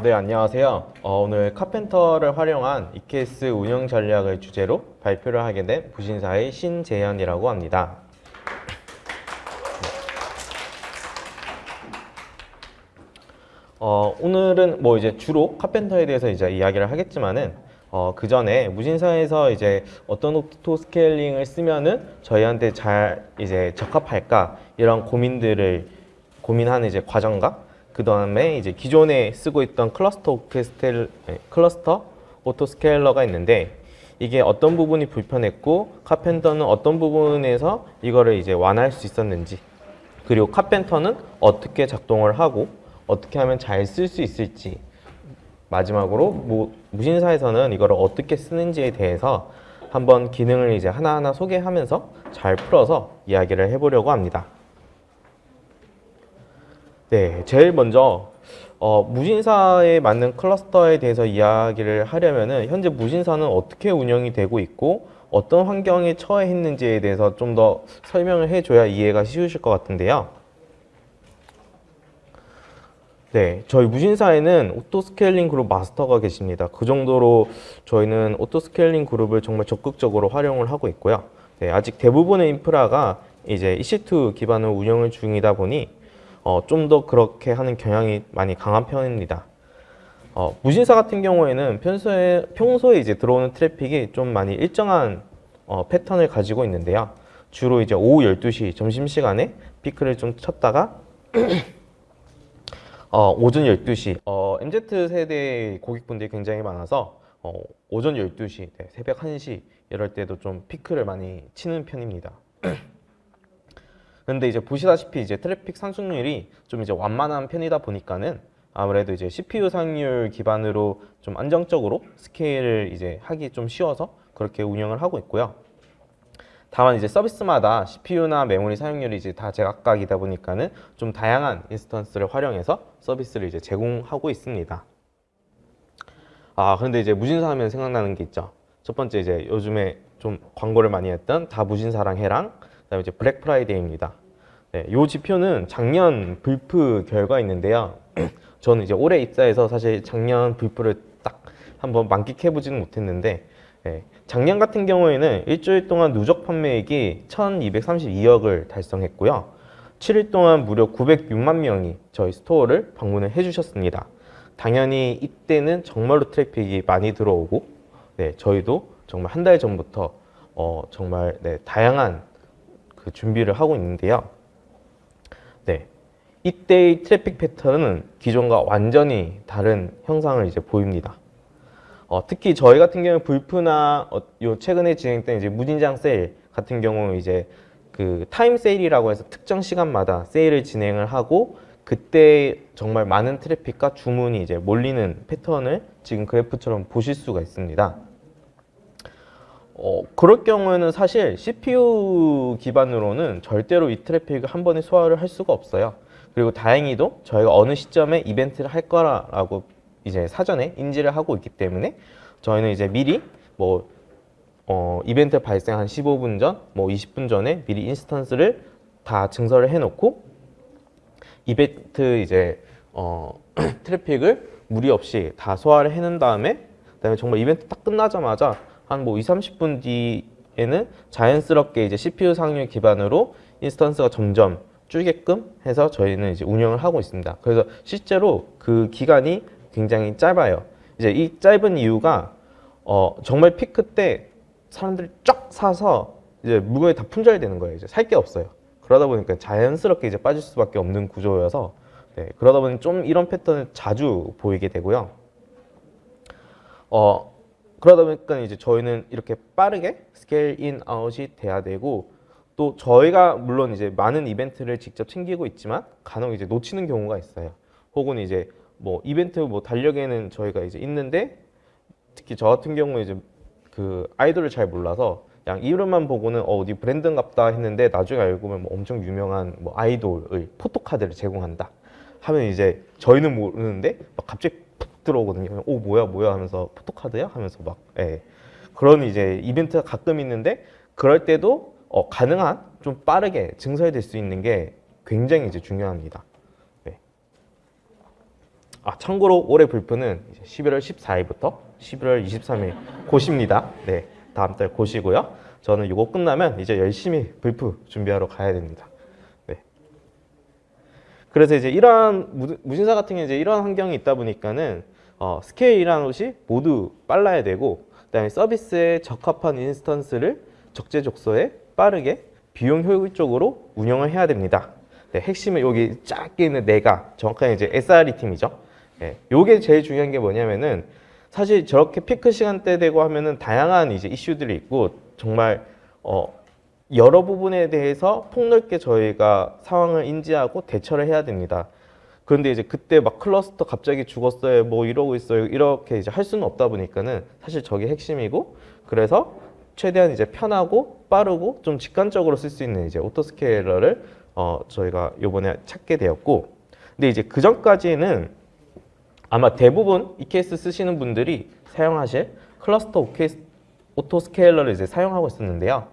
어, 네, 안녕하세요. 어, 오늘 Karpenter를 활용한 EKS 운영 전략을 주제로 발표를 하게 된 무신사의 신재현이라고 합니다. 어, 오늘은 뭐 이제 주로 Karpenter에 대해서 이제 이야기를 하겠지만은 어, 그 전에 무신사에서 이제 어떤 auto scaling을 쓰면은 저희한테 잘 이제 적합할까 이런 고민들을 고민하는 이제 과정과 그 다음에 이제 기존에 쓰고 있던 cluster autoscal- 네, Cluster Autoscaler가 있는데 이게 어떤 부분이 불편했고 Karpenter는 어떤 부분에서 이거를 이제 완화할 수 있었는지 그리고 Karpenter는 어떻게 작동을 하고 어떻게 하면 잘 쓸 수 있을지 마지막으로 뭐 무신사에서는 이거를 어떻게 쓰는지에 대해서 한번 기능을 이제 하나하나 소개하면서 잘 풀어서 이야기를 해보려고 합니다. 네, 제일 먼저 어, 무신사에 맞는 클러스터에 대해서 이야기를 하려면은 현재 무신사는 어떻게 운영이 되고 있고 어떤 환경에 처해 있는지에 대해서 좀 더 설명을 해줘야 이해가 쉬우실 것 같은데요. 네, 저희 무신사에는 Auto Scaling group 마스터가 계십니다. 그 정도로 저희는 Auto Scaling group을 정말 적극적으로 활용을 하고 있고요. 네, 아직 대부분의 인프라가 이제 EC2 기반으로 운영을 중이다 보니 어, 좀 더 그렇게 하는 경향이 많이 강한 편입니다. 어, 무신사 같은 경우에는 평소에, 평소에 이제 들어오는 트래픽이 좀 많이 일정한 어, 패턴을 가지고 있는데요. 주로 이제 오후 12시 점심시간에 피크를 좀 쳤다가 어, 오전 12시 어, MZ 세대 고객분들이 굉장히 많아서 어, 오전 12시, 네, 새벽 1시 이럴 때도 좀 피크를 많이 치는 편입니다. 근데 이제 보시다시피 이제 트래픽 상승률이 좀 이제 완만한 편이다 보니까는 아무래도 이제 CPU 사용률 기반으로 좀 안정적으로 scale을 이제 하기 좀 쉬워서 그렇게 운영을 하고 있고요. 다만 이제 서비스마다 CPU나 메모리 사용률이 이제 다 제각각이다 보니까는 좀 다양한 instance를 활용해서 서비스를 이제 제공하고 있습니다. 아, 그런데 이제 무신사 하면 생각나는 게 있죠. 첫 번째 이제 요즘에 좀 광고를 많이 했던 다 무신사랑 해랑 그다음에 이제 블랙 프라이데이입니다. 네, 요 지표는 작년 블프 결과인데요. 저는 이제 올해 입사해서 사실 작년 블프를 딱 한번 만끽해 보지는 못했는데 네, 작년 같은 경우에는 일주일 동안 누적 판매액이 1232억을 달성했고요. 7일 동안 무려 906만 명이 저희 스토어를 방문을 해주셨습니다. 당연히 이때는 정말로 트래픽이 많이 들어오고 네, 저희도 정말 한 달 전부터 어, 정말 네, 다양한 그 준비를 하고 있는데요. 네, 이때의 트래픽 패턴은 기존과 완전히 다른 형상을 이제 보입니다. 어, 특히 저희 같은 경우 블프나 어, 요 최근에 진행된 이제 무진장 세일 같은 경우 이제 그 타임 세일이라고 해서 특정 시간마다 세일을 진행을 하고 그때 정말 많은 트래픽과 주문이 이제 몰리는 패턴을 지금 그래프처럼 보실 수가 있습니다. 어, 그럴 경우에는 사실 CPU 기반으로는 절대로 이 트래픽을 한 번에 소화를 할 수가 없어요. 그리고 다행히도 저희가 어느 시점에 이벤트를 할 거라고 이제 사전에 인지를 하고 있기 때문에 저희는 이제 미리 뭐 어, 이벤트 발생 한 15분 전, 뭐 20분 전에 미리 instance를 다 증설을 해놓고 이벤트 이제 어, 트래픽을 무리 없이 다 소화를 해놓은 다음에 그다음에 정말 이벤트 딱 끝나자마자 한 뭐 2, 30분 뒤에는 자연스럽게 이제 CPU 사용률 기반으로 instance가 점점 줄게끔 해서 저희는 이제 운영을 하고 있습니다. 그래서 실제로 그 기간이 굉장히 짧아요. 이제 이 짧은 이유가 어, 정말 피크 때 사람들이 쫙 사서 이제 물건이 다 품절이 되는 거예요. 이제 살 게 없어요. 그러다 보니까 자연스럽게 이제 빠질 수밖에 없는 구조여서 네, 그러다 보니 좀 이런 패턴을 자주 보이게 되고요. 어, 그러다 보니까 이제 저희는 이렇게 빠르게 scale in out이 돼야 되고 또 저희가 물론 이제 많은 이벤트를 직접 챙기고 있지만 간혹 이제 놓치는 경우가 있어요. 혹은 이제 뭐 이벤트 뭐 달력에는 저희가 이제 있는데 특히 저 같은 경우에 이제 그 아이돌을 잘 몰라서 그냥 이름만 보고는 어, 어디 브랜드인갑다 했는데 나중에 알고 보면 뭐 엄청 유명한 뭐 아이돌의 포토카드를 제공한다 하면 이제 저희는 모르는데 막 갑자기 푹 들어오거든요. 오 뭐야 뭐야 하면서 포토카드야 하면서 막 예. 그런 이제 이벤트가 가끔 있는데 그럴 때도 어, 가능한 좀 빠르게 증설될 수 있는 게 굉장히 이제 중요합니다. 네. 아 참고로 올해 이제 11월 14일부터 11월 23일 곧입니다. 네, 다음 달 곧이고요. 저는 이거 끝나면 이제 열심히 블프 준비하러 가야 됩니다. 네. 그래서 이제 이러한 무- 무신사 같은 경우 이제 이런 환경이 있다 보니까는 어, scale이라는 것이 모두 빨라야 되고 그다음에 서비스에 적합한 instance를 적재적소에 빠르게 비용 효율적으로 운영을 해야 됩니다. 네, 핵심은 여기 작게 있는 내가 정확하게 이제 SRE 팀이죠. 예, 요게 제일 중요한 게 뭐냐면은 사실 저렇게 피크 시간대 되고 하면은 다양한 이제 이슈들이 있고 정말 어 여러 부분에 대해서 폭넓게 저희가 상황을 인지하고 대처를 해야 됩니다. 그런데 이제 그때 막 클러스터 갑자기 죽었어요, 뭐 이러고 있어요, 이렇게 이제 할 수는 없다 보니까는 사실 저게 핵심이고 그래서 최대한 이제 편하고 빠르고 좀 직관적으로 쓸 수 있는 이제 오토스케일러를 어 저희가 요번에 찾게 되었고 근데 이제 그 전까지는 아마 대부분 EKS 쓰시는 분들이 사용하실 클러스터 오토스케일러를 이제 사용하고 있었는데요.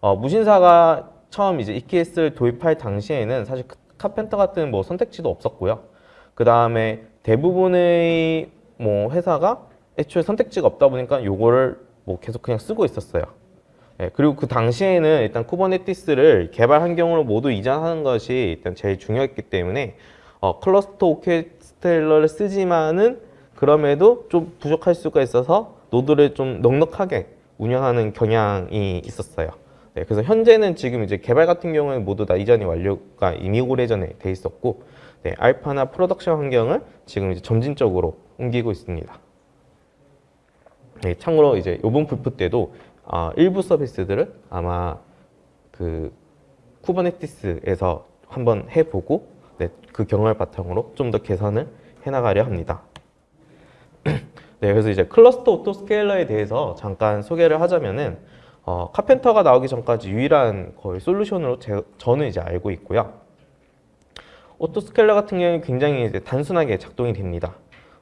어, 무신사가 처음 이제 EKS를 도입할 당시에는 사실 카- 카펜터 같은 뭐 선택지도 없었고요. 그 다음에 대부분의 뭐 회사가 애초에 선택지가 없다 보니까 요거를 뭐 계속 그냥 쓰고 있었어요. 예, 그리고 그 당시에는 일단 Kubernetes를 개발 환경으로 모두 이전하는 것이 일단 제일 중요했기 때문에 어, Cluster Autoscaler를 쓰지만은 그럼에도 좀 부족할 수가 있어서 노드를 좀 넉넉하게 운영하는 경향이 있었어요. 네, 그래서 현재는 지금 이제 개발 같은 경우는 모두 다 이전이 완료가 이미 오래전에 돼 있었고 네, 알파나 production 환경을 지금 이제 점진적으로 옮기고 있습니다. 네, 참고로 이제 요번 블프 때도 아, 일부 서비스들을 아마 그 Kubernetes에서 한번 해보고 네, 그 경험을 바탕으로 좀 더 개선을 해나가려 합니다. 네, 그래서 이제 Cluster Autoscaler에 대해서 잠깐 소개를 하자면은 어, Karpenter가 나오기 전까지 유일한 거의 솔루션으로 제, 저는 이제 알고 있고요. Autoscaler 같은 경우는 굉장히 이제 단순하게 작동이 됩니다.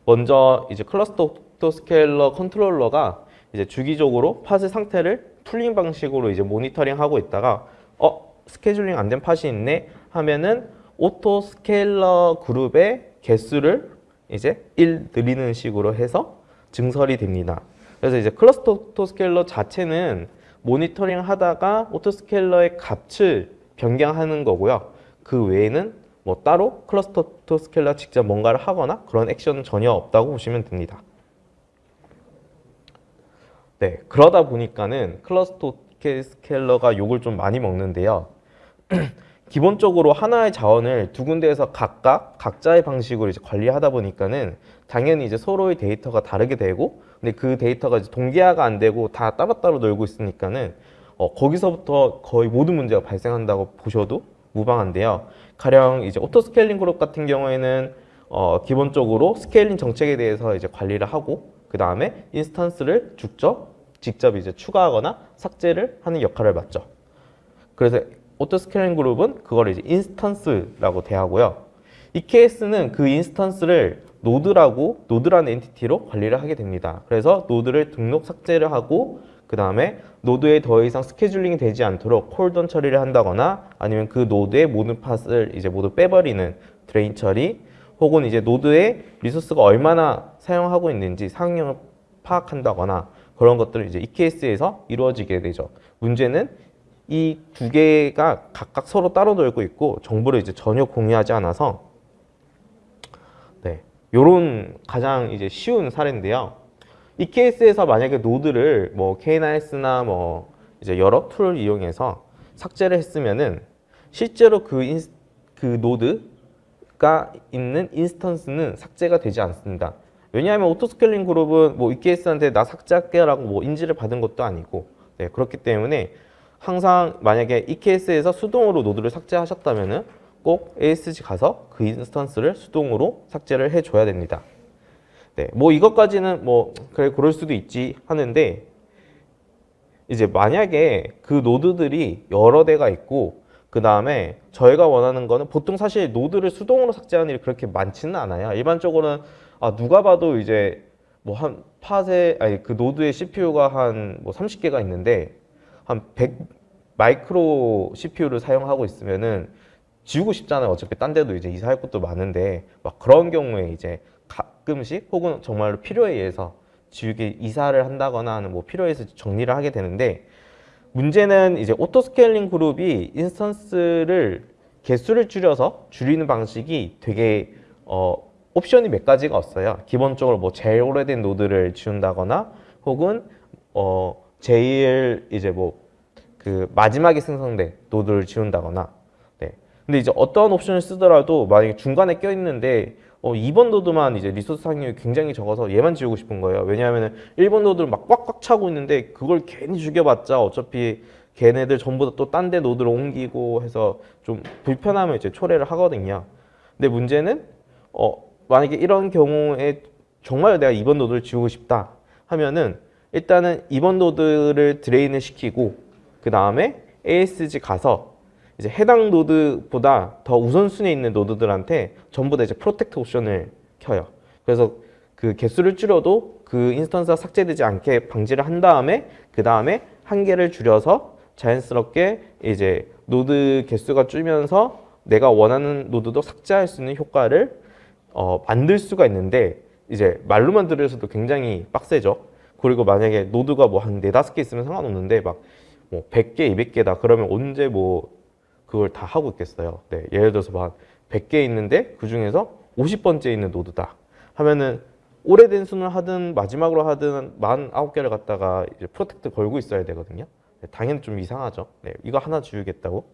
먼저 이제 cluster autoscaler controller가 이제 주기적으로 팟의 상태를 polling 방식으로 이제 모니터링하고 있다가 어 scheduling 안 된 pod이 있네 하면은 autoscaler group의 개수를 이제 1 늘리는 식으로 해서 증설이 됩니다. 그래서 이제 cluster autoscaler 자체는 모니터링 하다가 autoscaler의 값을 변경하는 거고요. 그 외에는 뭐 따로 cluster autoscaler 직접 뭔가를 하거나 그런 액션은 전혀 없다고 보시면 됩니다. 네, 그러다 보니까는 cluster scaler가 욕을 좀 많이 먹는데요. 기본적으로 하나의 자원을 두 군데에서 각각 각자의 방식으로 이제 관리하다 보니까는 당연히 이제 서로의 데이터가 다르게 되고 근데 그 데이터가 이제 동기화가 안 되고 다 따로따로 놀고 있으니까는 어, 거기서부터 거의 모든 문제가 발생한다고 보셔도 무방한데요. 가령 이제 auto scaling group 같은 경우에는 어, 기본적으로 scaling 정책에 대해서 이제 관리를 하고 그 다음에 instance를 직접 직접 이제 추가하거나 삭제를 하는 역할을 맡죠. 그래서 auto scaling group은 그걸 이제 instance라고 대하고요. EKS는 그 인스턴스를 노드라고 노드라는 엔티티로 관리를 하게 됩니다. 그래서 node를 등록 삭제를 하고 그 다음에 node에 더 이상 scheduling이 되지 않도록 cordon 처리를 한다거나 아니면 그 node의 모든 pod을 이제 모두 빼버리는 drain 처리 혹은 이제 node의 resource가 얼마나 사용하고 있는지 사용량을 파악한다거나 그런 것들을 이제 EKS에서 이루어지게 되죠. 문제는 이 두 개가 각각 서로 따로 놀고 있고 정보를 이제 전혀 공유하지 않아서 네, 요런 가장 이제 쉬운 사례인데요. 이 케이스에서 만약에 node를 뭐 K9s나 뭐 이제 여러 tool을 이용해서 삭제를 했으면은 실제로 그, 인, 그 node 가 있는 instance는 삭제가 되지 않습니다. 왜냐하면 auto scaling group은 뭐 EKS한테 나 삭제할게라고 뭐 인지를 받은 것도 아니고 네, 그렇기 때문에 항상 만약에 EKS에서 수동으로 node를 삭제하셨다면은 꼭 ASG 가서 그 instance를 수동으로 삭제를 해줘야 됩니다. 네, 뭐 이것까지는 뭐 그래 그럴 수도 있지 하는데 이제 만약에 그 node들이 여러 대가 있고 그 다음에 저희가 원하는 거는 보통 사실 node를 수동으로 삭제하는 일이 그렇게 많지는 않아요. 일반적으로는 아 누가 봐도 이제 뭐 한 pod에 아니 그 node의 CPU가 한 뭐 30개가 있는데 한 100 micro CPU를 사용하고 있으면은 지우고 싶잖아요. 어차피 딴 데도 이제 이사할 것도 많은데 막 그런 경우에 이제 가끔씩 혹은 정말로 필요에 의해서 지우개 이사를 한다거나 하는 뭐 필요에 의해서 정리를 하게 되는데 문제는 이제 auto scaling group이 instance를 개수를 줄여서 줄이는 방식이 되게 어, 옵션이 몇 가지가 없어요. 기본적으로 뭐 제일 오래된 node를 지운다거나 혹은 어 제일 이제 뭐 그 마지막에 생성된 node를 지운다거나 네. 근데 이제 어떤 옵션을 쓰더라도 만약에 중간에 껴 있는데 어 2번 node만 이제 resource 사용량이 굉장히 적어서 얘만 지우고 싶은 거예요. 왜냐하면 1번 node를 막 꽉꽉 차고 있는데 그걸 괜히 죽여봤자 어차피 걔네들 전부 다 또 딴 데 node로 옮기고 해서 좀 불편하면 이제 초래를 하거든요. 근데 문제는 어 만약에 이런 경우에 정말 내가 2번 node를 지우고 싶다 하면은 일단은 2번 node를 drain을 시키고 그 다음에 ASG 가서 이제 해당 node보다 더 우선순위에 있는 node들한테 전부 다 이제 protect 옵션을 켜요. 그래서 그 개수를 줄여도 그 instance가 삭제되지 않게 방지를 한 다음에 그 다음에 한 개를 줄여서 자연스럽게 이제 node 개수가 줄면서 내가 원하는 node도 삭제할 수 있는 효과를 어, 만들 수가 있는데 이제 말로만 들으셔도 굉장히 빡세죠. 그리고 만약에 node가 뭐 한 네다섯 개 있으면 상관없는데 막 뭐 100개, 200개다 그러면 언제 뭐 그걸 다 하고 있겠어요. 네, 예를 들어서 막 100개 있는데 그 중에서 50번째 있는 node다 하면은 오래된 순을 하든 마지막으로 하든 49개를 갖다가 이제 protect 걸고 있어야 되거든요. 네, 당연히 좀 이상하죠. 네, 이거 하나 지우겠다고.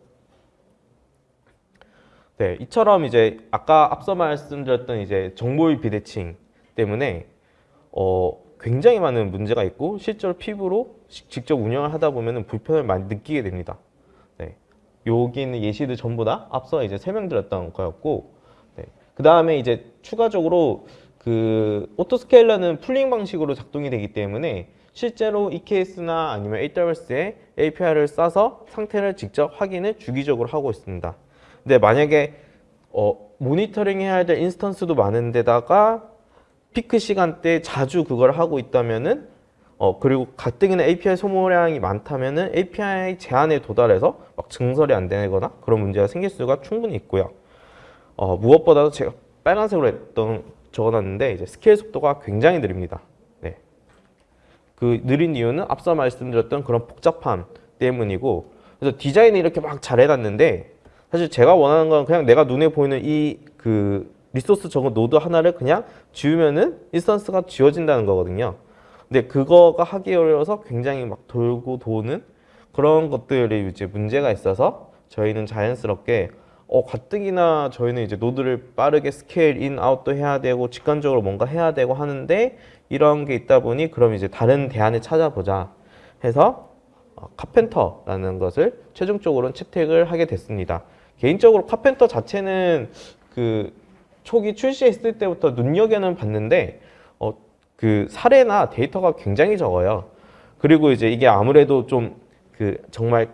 네, 이처럼 이제 아까 앞서 말씀드렸던 이제 정보의 비대칭 때문에 어, 굉장히 많은 문제가 있고 실제로 피부로 시- 직접 운영을 하다 보면 불편을 많이 느끼게 됩니다. 네, 여기 있는 예시들 전부 다 앞서 이제 설명드렸던 거였고, 네, 그 다음에 이제 추가적으로 그 오토스케일러는 풀링 방식으로 작동이 되기 때문에 실제로 EKS나 아니면 AWS에 API를 싸서 상태를 직접 확인을 주기적으로 하고 있습니다. 근데 만약에 어, 모니터링 해야 될 instance도 많은데다가 피크 시간대 자주 그걸 하고 있다면은 어 그리고 가뜩이나 API 소모량이 많다면은 API 제한에 도달해서 막 증설이 안 되거나 그런 문제가 생길 수가 충분히 있고요. 어 무엇보다도 제가 빨간색으로 했던 적어놨는데 이제 스케일 속도가 굉장히 느립니다. 네. 그 느린 이유는 앞서 말씀드렸던 그런 복잡함 때문이고 그래서 디자인을 이렇게 막 잘 해놨는데 사실 제가 원하는 건 그냥 내가 눈에 보이는 이 그 resource 적은 node 하나를 그냥 지우면은 instance가 지워진다는 거거든요. 근데 그거가 하기 어려워서 굉장히 막 돌고 도는 그런 것들이 이제 문제가 있어서 저희는 자연스럽게 어 가뜩이나 저희는 이제 node를 빠르게 scale in out도 해야 되고 직관적으로 뭔가 해야 되고 하는데 이런 게 있다 보니 그럼 이제 다른 대안을 찾아보자 해서 어, Karpenter라는 것을 최종적으로는 채택을 하게 됐습니다. 개인적으로 Karpenter 자체는 그 초기 출시했을 때부터 눈여겨는 봤는데 어, 그 사례나 데이터가 굉장히 적어요. 그리고 이제 이게 아무래도 좀 그 정말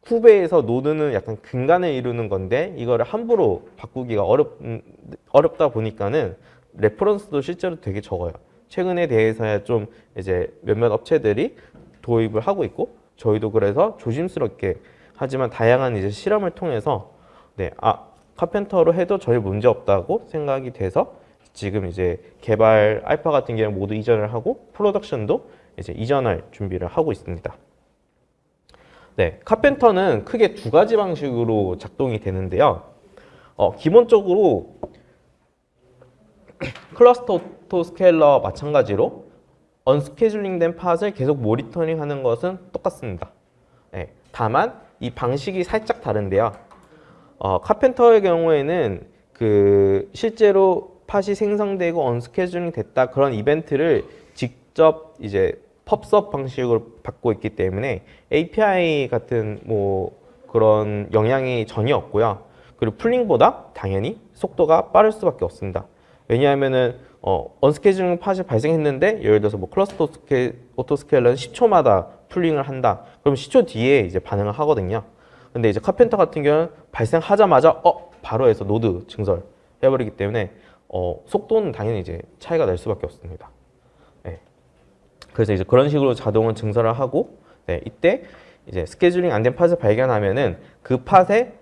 쿠베에서 노드는 약간 근간을 이루는 건데 이거를 함부로 바꾸기가 어렵 음, 어렵다 보니까는 reference도 실제로 되게 적어요. 최근에 대해서야 좀 이제 몇몇 업체들이 도입을 하고 있고 저희도 그래서 조심스럽게 하지만 다양한 이제 실험을 통해서 네, 아 카펜터로 해도 전혀 문제 없다고 생각이 돼서 지금 이제 개발 알파 같은 경우 모두 이전을 하고 프로덕션도 이제 이전할 준비를 하고 있습니다. 네, 카펜터는 크게 두 가지 방식으로 작동이 되는데요. 어, 기본적으로 클러스터 스케일러 마찬가지로 언스케줄링된 팟을 계속 모니터링하는 것은 똑같습니다. 네, 다만 이 방식이 살짝 다른데요. 어, 카펜터의 경우에는 그 실제로 팟이 생성되고 언스케줄링 됐다 그런 이벤트를 직접 이제 펍섭 방식으로 받고 있기 때문에 API 같은 뭐 그런 영향이 전혀 없고요. 그리고 polling보다 당연히 속도가 빠를 수밖에 없습니다. 왜냐하면은 어, unscheduling Pod이 발생했는데 예를 들어서 뭐 Cluster Sca, Autoscaler는 10초마다 polling을 한다. 그럼 10초 뒤에 이제 반응을 하거든요. 근데 이제 Karpenter 같은 경우는 발생하자마자 어 바로 해서 노드 증설 해버리기 때문에 어, 속도는 당연히 이제 차이가 날 수밖에 없습니다. 네. 그래서 이제 그런 식으로 자동은 증설을 하고 네, 이때 이제 스케줄링 안 된 Pod을 발견하면은 그 Pod에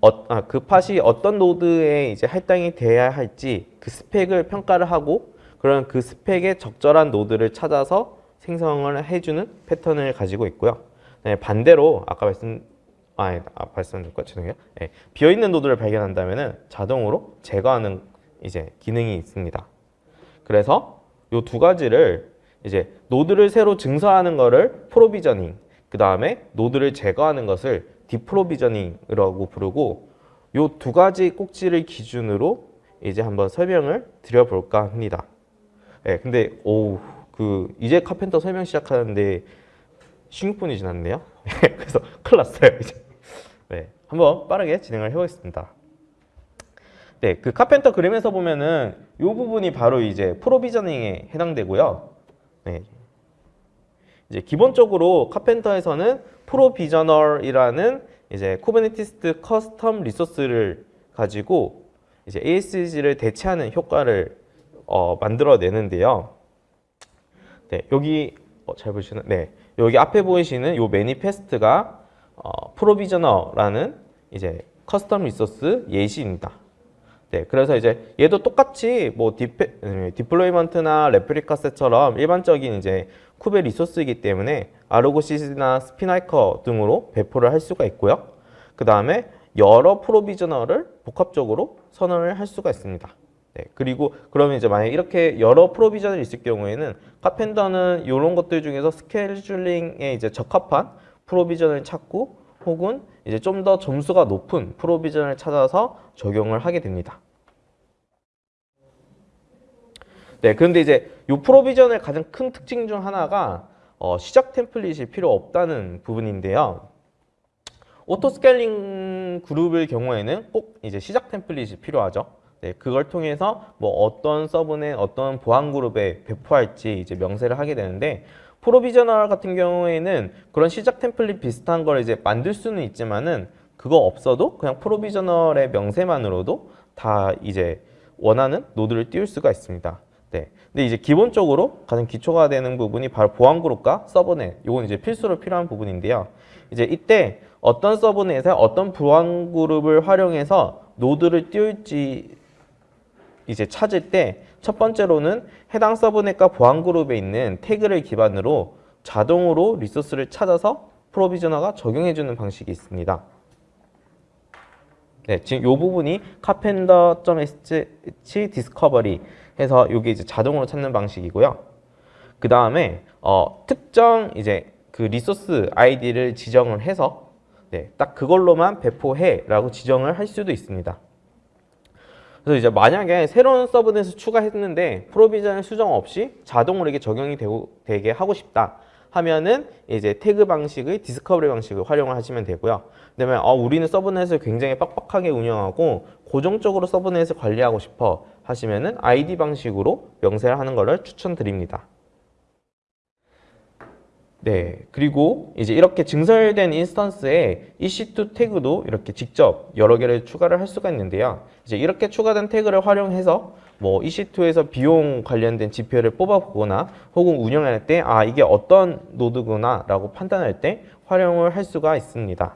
어, 아, 그 Pod이 어떤 노드에 이제 할당이 돼야 할지 그 스펙을 평가를 하고 그런 그 스펙에 적절한 노드를 찾아서 생성을 해주는 패턴을 가지고 있고요. 네, 반대로 아까 말씀 아, 아 말씀드렸고 죄송해요. 네, 비어 있는 노드를 발견한다면은 자동으로 제거하는 이제 기능이 있습니다. 그래서 요 두 가지를 이제 노드를 새로 증설하는 거를 provisioning, 그 다음에 노드를 제거하는 것을 deprovisioning이라고 부르고 요 두 가지 꼭지를 기준으로 이제 한번 설명을 드려볼까 합니다. 네, 근데 오 그 이제 Karpenter 설명 시작하는데 16분이 지났네요. 그래서 큰일 났어요. 이제. 네, 한번 빠르게 진행을 해보겠습니다. 네, 그 Karpenter 그림에서 보면은 이 부분이 바로 이제 provisioning에 해당되고요. 네. 이제 기본적으로 Karpenter에서는 Provisioner라는 이제 Kubernetes custom resource를 가지고 이제 ASG를 대체하는 효과를 어, 만들어내는데요. 네, 여기 어, 잘 보시는 네, 여기 앞에 보이시는 요 manifest가 어, Provisioner라는 이제 custom resource 예시입니다. 네, 그래서 이제 얘도 똑같이 뭐 Dep, 음, Deployment나 ReplicaSet처럼 일반적인 이제 쿠베 resource이기 때문에 Argo CD나 Spinnaker 등으로 배포를 할 수가 있고요. 그 다음에 여러 Provisioner를 복합적으로 선언을 할 수가 있습니다. 네, 그리고 그러면 이제 만약 이렇게 여러 Provisioner가 있을 경우에는 Karpenter는 이런 것들 중에서 스케줄링에 이제 적합한 Provisioner를 찾고 혹은 이제 좀 더 점수가 높은 Provisioner를 찾아서 적용을 하게 됩니다. 네, 그런데 이제 이 Provisioner의 가장 큰 특징 중 하나가 어, 시작 template이 필요 없다는 부분인데요. Auto Scaling Group의 경우에는 꼭 이제 시작 template이 필요하죠. 네, 그걸 통해서 뭐 어떤 subnet, 어떤 보안 그룹에 배포할지 이제 명세를 하게 되는데 Provisioner 같은 경우에는 그런 시작 template 비슷한 걸 이제 만들 수는 있지만은 그거 없어도 그냥 Provisioner의 명세만으로도 다 이제 원하는 노드를 띄울 수가 있습니다. 네. 근데 이제 기본적으로 가장 기초가 되는 부분이 바로 보안 그룹과 subnet. 이건 이제 필수로 필요한 부분인데요. 이제 이때 어떤 subnet에 어떤 보안 그룹을 활용해서 노드를 띄울지 이제 찾을 때 첫 번째로는 해당 subnet과 보안 그룹에 있는 태그를 기반으로 자동으로 resource를 찾아서 Provisioner가 적용해주는 방식이 있습니다. 네, 지금 이 부분이 karpenter.sh discovery 해서 이게 이제 자동으로 찾는 방식이고요. 그 다음에 어, 특정 이제 그 resource 아이디를 지정을 해서 네, 딱 그걸로만 배포해라고 지정을 할 수도 있습니다. 그래서 이제 만약에 새로운 subnet을 추가했는데 Provisioner를 수정 없이 자동으로 이게 적용이 되고, 되게 하고 싶다 하면은 이제 태그 방식의 discovery 방식을 활용을 하시면 되고요. 그다음에 어, 우리는 서브넷을 굉장히 빡빡하게 운영하고 고정적으로 서브넷을 관리하고 싶어 하시면은 ID 방식으로 명세를 하는 것을 추천드립니다. 네, 그리고 이제 이렇게 증설된 인스턴스에 EC2 태그도 이렇게 직접 여러 개를 추가를 할 수가 있는데요. 이제 이렇게 추가된 태그를 활용해서 뭐 EC2에서 비용 관련된 지표를 뽑아보거나 혹은 운영할 때 아 이게 어떤 노드구나 라고 판단할 때 활용을 할 수가 있습니다.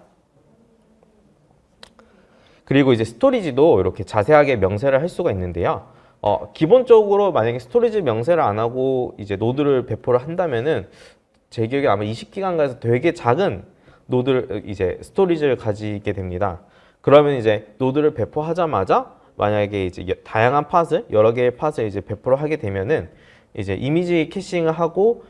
그리고 이제 storage도 이렇게 자세하게 명세를 할 수가 있는데요. 어, 기본적으로 만약에 storage 명세를 안 하고 이제 노드를 배포를 한다면은 제 기억에 아마 20기가인가에서 되게 작은 노드를 이제 storage를 가지게 됩니다. 그러면 이제 노드를 배포하자마자 만약에 이제 다양한 Pod을 여러 개의 Pod을 이제 배포를 하게 되면은 이제 이미지 caching을 하고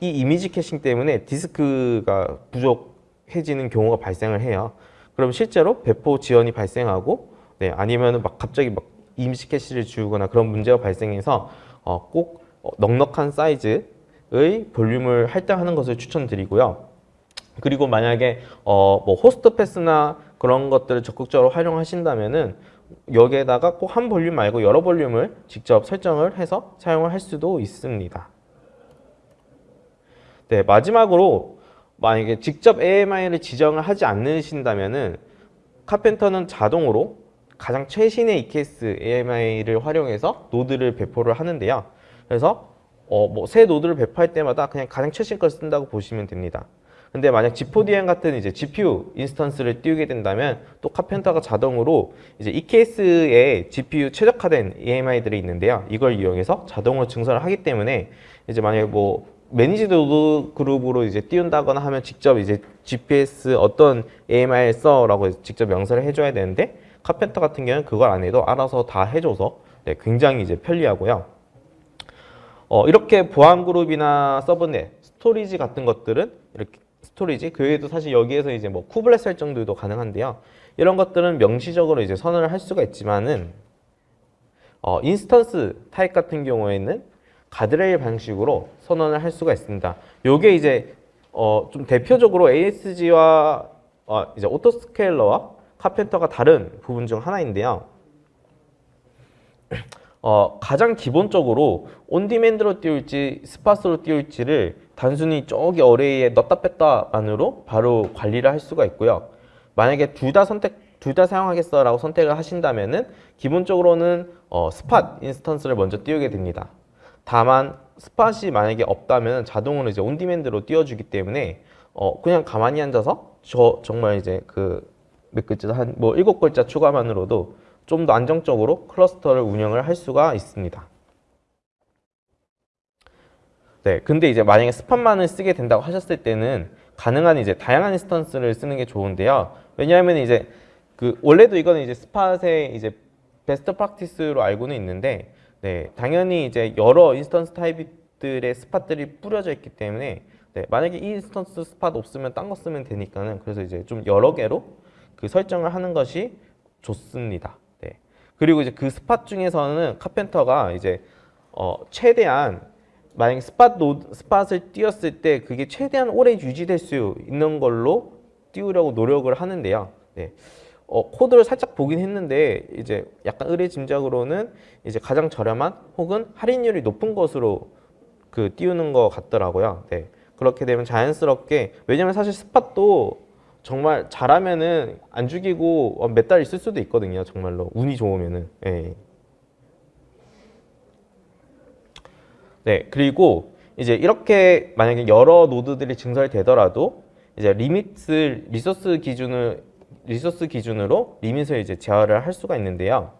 이 이미지 caching 때문에 디스크가 부족해지는 경우가 발생을 해요. 그럼 실제로 배포 지연이 발생하고 네, 아니면은 막 갑자기 막 이미지 캐시를 지우거나 그런 문제가 발생해서 어, 꼭 넉넉한 사이즈의 볼륨을 할당하는 것을 추천드리고요. 그리고 만약에 어, 뭐 host path나 그런 것들을 적극적으로 활용하신다면은 여기에다가 꼭 한 볼륨 말고 여러 볼륨을 직접 설정을 해서 사용을 할 수도 있습니다. 네, 마지막으로 만약에 직접 AMI를 지정을 하지 않으신다면은 Karpenter는 자동으로 가장 최신의 EKS AMI를 활용해서 노드를 배포를 하는데요. 그래서 어, 뭐 새 노드를 배포할 때마다 그냥 가장 최신 걸 쓴다고 보시면 됩니다. 근데 만약 G4dn 같은 이제 GPU 인스턴스를 띄우게 된다면 또 Karpenter가 자동으로 이제 EKS에 GPU 최적화된 AMI들이 있는데요. 이걸 이용해서 자동으로 증설을 하기 때문에 이제 만약에 뭐 managed 노드 그룹으로 이제 띄운다거나 하면 직접 이제 GPS 어떤 AMI를 써라고 직접 명세를 해줘야 되는데 Karpenter 같은 경우는 그걸 안 해도 알아서 다 해줘서 네, 굉장히 이제 편리하고요. 어, 이렇게 보안 그룹이나 subnet, storage 같은 것들은 이렇게 storage 그 외에도 사실 여기에서 이제 뭐 kubelet 설정들도 가능한데요. 이런 것들은 명시적으로 이제 선언을 할 수가 있지만은 어, instance 타입 같은 경우에는 가드레일 방식으로 선언을 할 수가 있습니다. 요게 이제 어, 좀 대표적으로 ASG와 어, 이제 autoscaler와 Karpenter가 다른 부분 중 하나인데요. 어, 가장 기본적으로 on-demand로 띄울지 spot으로 띄울지를 단순히 저기 array에 넣다 뺐다만으로 바로 관리를 할 수가 있고요. 만약에 둘 다 선택 둘 다 사용하겠어 라고 선택을 하신다면은 기본적으로는 어, spot instance를 먼저 띄우게 됩니다. 다만 spot이 만약에 없다면 자동으로 이제 on-demand로 띄워주기 때문에 어, 그냥 가만히 앉아서 저 정말 이제 그 몇 글자 한 뭐 일곱 글자 추가만으로도 좀 더 안정적으로 cluster를 운영을 할 수가 있습니다. 네, 근데 이제 만약에 spot만을 쓰게 된다고 하셨을 때는 가능한 이제 다양한 instance를 쓰는 게 좋은데요. 왜냐하면 이제 그 원래도 이거는 이제 spot의 이제 best practice로 알고는 있는데, 네, 당연히 이제 여러 instance 타입들의 spot들이 뿌려져 있기 때문에 네, 만약에 이 instance spot 없으면 딴 거 쓰면 되니까는 그래서 이제 좀 여러 개로 그 설정을 하는 것이 좋습니다. 네. 그리고 이제 그 spot 중에서는 Karpenter가 이제 어 최대한 만약에 spot 노드, spot을 띄웠을 때 그게 최대한 오래 유지될 수 있는 걸로 띄우려고 노력을 하는데요. 네. 어, 코드를 살짝 보긴 했는데 이제 약간 의뢰짐작으로는 이제 가장 저렴한 혹은 할인율이 높은 것으로 그 띄우는 것 같더라고요. 네. 그렇게 되면 자연스럽게 왜냐면 사실 스팟도 정말 잘하면은 안 죽이고 몇 달 있을 수도 있거든요. 정말로 운이 좋으면은. 예. 네, 그리고 이제 이렇게 만약에 여러 노드들이 증설되더라도 이제 limit을 resource 기준을 resource 기준으로 limit을 이제 제어를 할 수가 있는데요.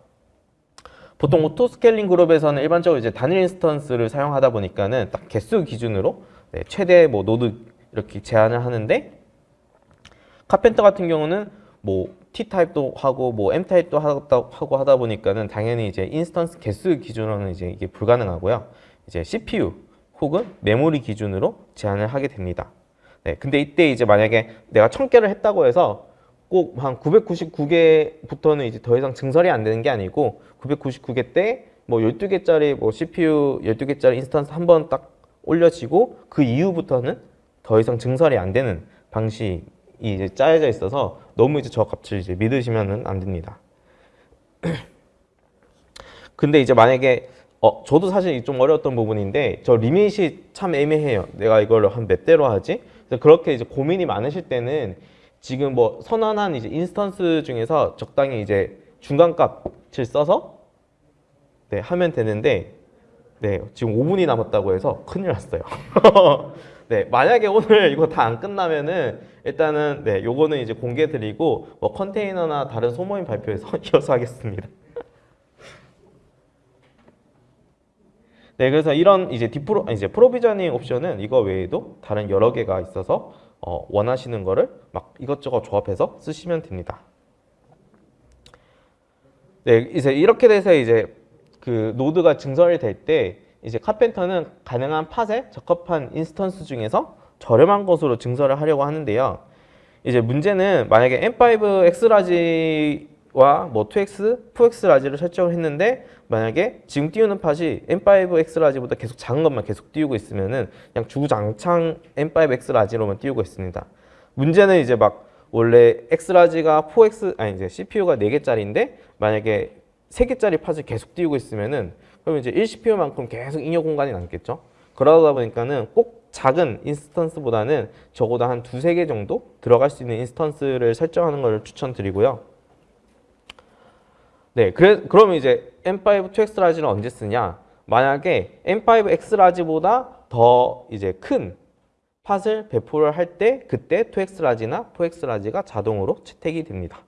보통 auto scaling 그룹에서는 일반적으로 이제 단일 instance를 사용하다 보니까는 딱 개수 기준으로 네, 최대 뭐 노드 이렇게 제한을 하는데 Karpenter 같은 경우는 뭐 T 타입도 하고 뭐 M 타입도 하고 하다 보니까는 당연히 이제 instance 개수 기준으로는 이제 이게 불가능하고요. 이제 CPU 혹은 메모리 기준으로 제한을 하게 됩니다. 네, 근데 이때 이제 만약에 내가 1000개를 했다고 해서 꼭 한 999개부터는 이제 더 이상 증설이 안 되는 게 아니고 999개 때 뭐 12개짜리 뭐 CPU 12개짜리 instance 한 번 딱 올려지고 그 이후부터는 더 이상 증설이 안 되는 방식 이 이제 짜여져 있어서 너무 이제 저 값을 이제 믿으시면은 안 됩니다. 근데 이제 만약에 어 저도 사실 좀 어려웠던 부분인데 저 limit이 참 애매해요. 내가 이걸 한 몇 대로 하지? 그래서 그렇게 이제 고민이 많으실 때는 지금 뭐 선언한 이제 instance 중에서 적당히 이제 중간값을 써서 네 하면 되는데 네 지금 5분이 남았다고 해서 큰일 났어요. 네 만약에 오늘 이거 다 안 끝나면은 일단은 네 요거는 이제 공개 드리고 뭐 컨테이너나 다른 소모임 발표에서 이어서 하겠습니다. 네, 그래서 이런 이제 디프로 이제 provisioning 옵션은 이거 외에도 다른 여러 개가 있어서 어, 원하시는 거를 막 이것저것 조합해서 쓰시면 됩니다. 네, 이제 이렇게 돼서 이제 그 노드가 증설이 될때 이제 Karpenter는 가능한 팟에 적합한 instance 중에서 저렴한 것으로 증설을 하려고 하는데요. 이제 문제는 만약에 M5 xlarge 와 뭐 2x, 4xlarge를 설정을 했는데 만약에 지금 띄우는 팟이 M5X 라지보다 계속 작은 것만 계속 띄우고 있으면은 그냥 주구장창 M5 xlarge로만 띄우고 있습니다. 문제는 이제 막 원래 xlarge가 4X 아니 이제 CPU가 4개짜리인데 만약에 3개짜리 pod을 계속 띄우고 있으면은 그럼 이제 1CPU만큼 계속 잉여 공간이 남겠죠. 그러다 보니까는 꼭 작은 instance보다는 적어도 한 두세 개 정도 들어갈 수 있는 instance를 설정하는 것을 추천드리고요. 네, 그래, 그러면 이제 M5 2xlarge는 언제 쓰냐? 만약에 M5 xlarge보다 더 이제 큰 pod을 배포를 할 때 그때 2xlarge나 4xlarge가 자동으로 채택이 됩니다.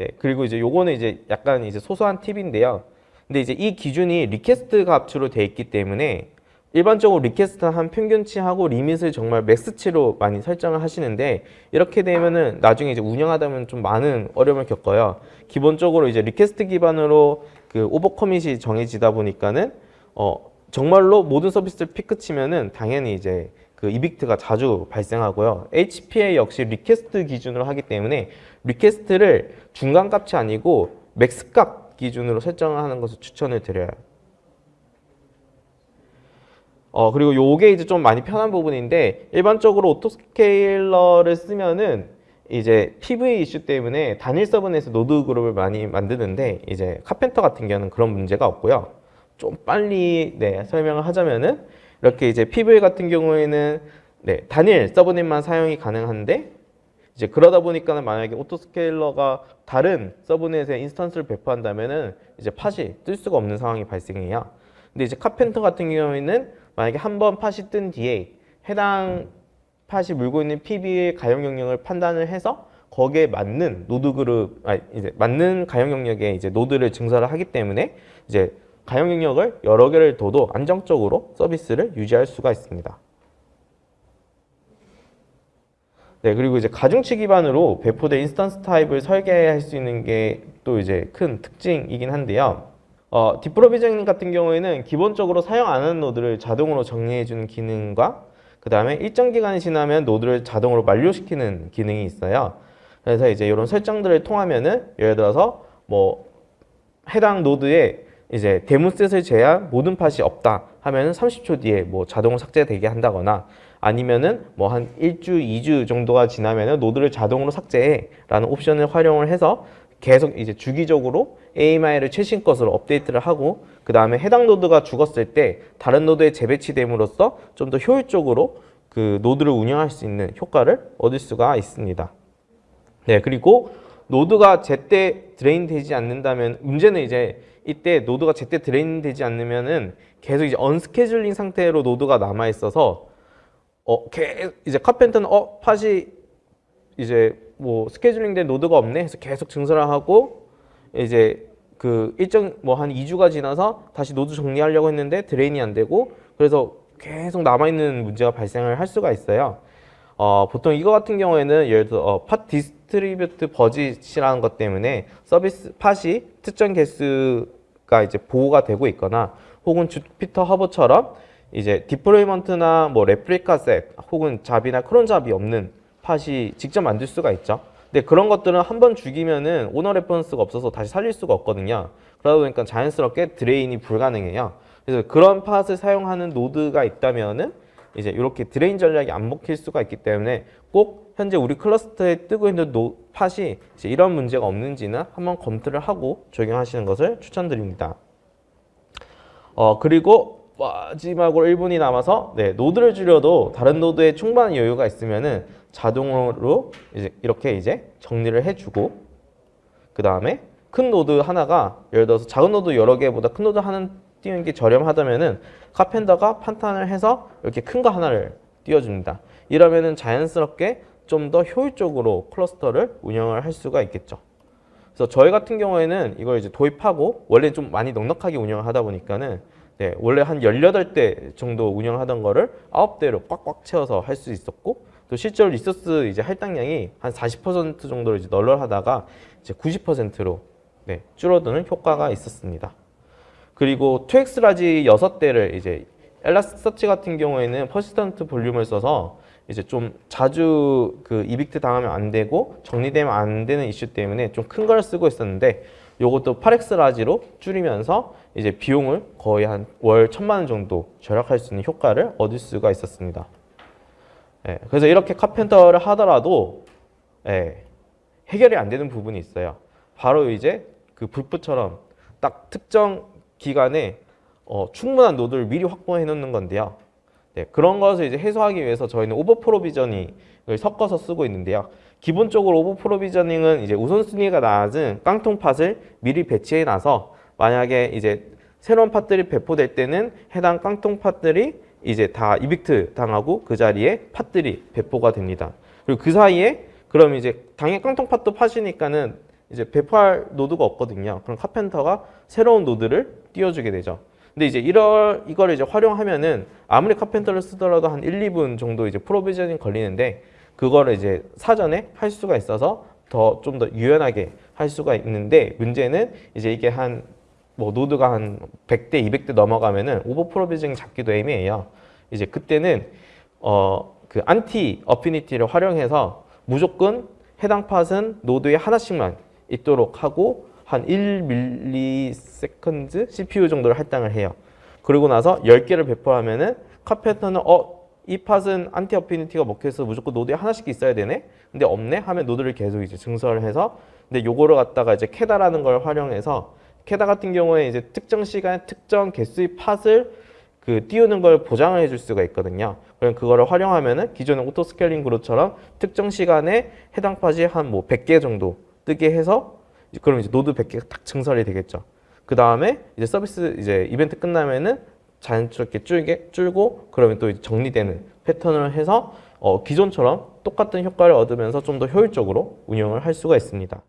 네, 그리고 이제 요거는 이제 약간 이제 소소한 팁인데요. 근데 이제 이 기준이 request 값으로 돼 있기 때문에 일반적으로 request 한 평균치하고 limit을 정말 max치로 많이 설정을 하시는데 이렇게 되면은 나중에 이제 운영하다 보면 좀 많은 어려움을 겪어요. 기본적으로 이제 request 기반으로 그 overcommit이 정해지다 보니까는 어 정말로 모든 서비스를 피크 치면은 당연히 이제 그 evict가 자주 발생하고요. HPA 역시 request 기준으로 하기 때문에 request를 중간값이 아니고 max값 기준으로 설정을 하는 것을 추천을 드려요. 어 그리고 요게 이제 좀 많이 편한 부분인데 일반적으로 autoscaler를 쓰면은 이제 PV 이슈 때문에 단일 subnet에서 노드 그룹을 많이 만드는데 이제 Karpenter 같은 경우는 그런 문제가 없고요. 좀 빨리 네, 설명을 하자면은 이렇게 이제 PV 같은 경우에는 네, 단일 subnet만 사용이 가능한데 이제 그러다 보니까는 만약에 autoscaler가 다른 subnet에 instance를 배포한다면은 이제 pod이 뜰 수가 없는 상황이 발생해요. 근데 이제 Karpenter 같은 경우에는 만약에 한 번 pod이 뜬 뒤에 해당 pod이 물고 있는 PV의 가용 영역을 판단을 해서 거기에 맞는 노드 그룹, 아 이제 맞는 가용 영역에 이제 노드를 증설을 하기 때문에 이제 가용 영역을 여러 개를 둬도 안정적으로 서비스를 유지할 수가 있습니다. 네, 그리고 이제 가중치 기반으로 배포된 instance 타입을 설계할 수 있는 게 또 이제 큰 특징이긴 한데요. 어, deprovisioning 같은 경우에는 기본적으로 사용 안 하는 노드를 자동으로 정리해주는 기능과 그 다음에 일정 기간이 지나면 노드를 자동으로 만료시키는 기능이 있어요. 그래서 이제 이런 설정들을 통하면은 예를 들어서 뭐 해당 노드에 이제 DaemonSet을 제한 모든 팟이 없다 하면은 30초 뒤에 뭐 자동으로 삭제되게 한다거나 아니면은 뭐 한 1주, 2주 정도가 지나면은 노드를 자동으로 삭제해 라는 옵션을 활용을 해서 계속 이제 주기적으로 AMI를 최신 것으로 업데이트를 하고 그 다음에 해당 노드가 죽었을 때 다른 노드에 재배치됨으로써 좀 더 효율적으로 그 노드를 운영할 수 있는 효과를 얻을 수가 있습니다. 네, 그리고 노드가 제때 drain 되지 않는다면 문제는 이제 이때 노드가 제때 drain 되지 않으면은 계속 이제 unscheduling 상태로 노드가 남아 있어서 어, 개, 이제 Karpenter는 어, 팟이 이제 뭐 scheduling 된 노드가 없네 해서 계속 증설을 하고 이제 그 일정 뭐 한 2주가 지나서 다시 노드 정리하려고 했는데 drain이 안 되고 그래서 계속 남아있는 문제가 발생을 할 수가 있어요. 어, 보통 이거 같은 경우에는 예를 들어 어, 팟 디스트리뷰트 버짓이라는 것 때문에 서비스 pod이 특정 개수가 이제 보호가 되고 있거나 혹은 JupyterHub처럼 이제 Deployment나 뭐 ReplicaSet 혹은 Job이나 CronJob이 없는 pod이 직접 만들 수가 있죠. 근데 그런 것들은 한 번 죽이면은 owner reference가 없어서 다시 살릴 수가 없거든요. 그러다 보니까 자연스럽게 drain이 불가능해요. 그래서 그런 pod을 사용하는 노드가 있다면은 이제 이렇게 drain 전략이 안 먹힐 수가 있기 때문에 꼭 현재 우리 클러스터에 뜨고 있는 노, 팟이 이제 이런 문제가 없는지는 한번 검토를 하고 적용하시는 것을 추천드립니다. 어 그리고 마지막으로 1분이 남아서 네, 노드를 줄여도 다른 노드에 충분한 여유가 있으면은 자동으로 이제 이렇게 이제 정리를 해주고 그 다음에 큰 노드 하나가 예를 들어서 작은 노드 여러 개보다 큰 노드 하나 띄우는 게 저렴하다면은 카펜더가 판단을 해서 이렇게 큰 거 하나를 띄워줍니다. 이러면은 자연스럽게 좀 더 효율적으로 클러스터를 운영을 할 수가 있겠죠. 그래서 저희 같은 경우에는 이걸 이제 도입하고 원래 좀 많이 넉넉하게 운영을 하다 보니까는 네, 원래 한 18대 정도 운영하던 거를 9대로 꽉꽉 채워서 할 수 있었고 또 실제로 리소스 이제 할당량이 한 40% 정도로 이제 널널하다가 이제 90%로 네, 줄어드는 효과가 있었습니다. 그리고 2X large 6대를 이제 엘라스서치 같은 경우에는 persistent volume을 써서 이제 좀 자주 그 evict 당하면 안 되고 정리되면 안 되는 이슈 때문에 좀 큰 걸 쓰고 있었는데 요것도 8X 라지로 줄이면서 이제 비용을 거의 한 월 천만 원 정도 절약할 수 있는 효과를 얻을 수가 있었습니다. 예, 그래서 이렇게 Karpenter를 하더라도 예, 해결이 안 되는 부분이 있어요. 바로 이제 그 블프처럼 딱 특정 기간에 어, 충분한 노드를 미리 확보해 놓는 건데요. 네, 그런 것을 이제 해소하기 위해서 저희는 over provisioning을 섞어서 쓰고 있는데요. 기본적으로 over provisioning은 이제 우선순위가 낮은 깡통 pod을 미리 배치해 놔서 만약에 이제 새로운 pod들이 배포될 때는 해당 깡통 pod들이 이제 다 evict 당하고 그 자리에 pod들이 배포가 됩니다. 그리고 그 사이에 그럼 이제 당연히 깡통 pod도 pod이니까는 이제 배포할 노드가 없거든요. 그럼 Karpenter가 새로운 노드를 띄워주게 되죠. 근데 이제 이럴 이걸 이제 활용하면은 아무리 Karpenter를 쓰더라도 한 1, 2분 정도 이제 provisioning 걸리는데 그거를 이제 사전에 할 수가 있어서 더 좀 더 유연하게 할 수가 있는데 문제는 이제 이게 한 뭐 노드가 한 100대, 200대 넘어가면은 over provisioning 잡기도 애매해요. 이제 그때는 어 그 anti affinity를 활용해서 무조건 해당 pod은 노드에 하나씩만 있도록 하고 한 1ms CPU 정도를 할당을 해요. 그리고 나서 10개를 배포하면은 Karpenter는 어, 이 pod은 anti affinity가 먹혀서 무조건 노드에 하나씩 있어야 되네? 근데 없네? 하면 노드를 계속 이제 증설을 해서 근데 요거를 갖다가 이제 KEDA라는 걸 활용해서 KEDA 같은 경우에 이제 특정 시간에 특정 개수의 pod을 그 띄우는 걸 보장을 해줄 수가 있거든요. 그럼 그거를 활용하면은 기존의 auto scaling group처럼 특정 시간에 해당 팟이 한 뭐 100개 정도 뜨게 해서 그럼 이제 노드 100개가 딱 증설이 되겠죠. 그 다음에 이제 서비스 이제 이벤트 끝나면은 자연스럽게 줄게 줄고 그러면 또 정리되는 패턴을 해서 어, 기존처럼 똑같은 효과를 얻으면서 좀 더 효율적으로 운영을 할 수가 있습니다.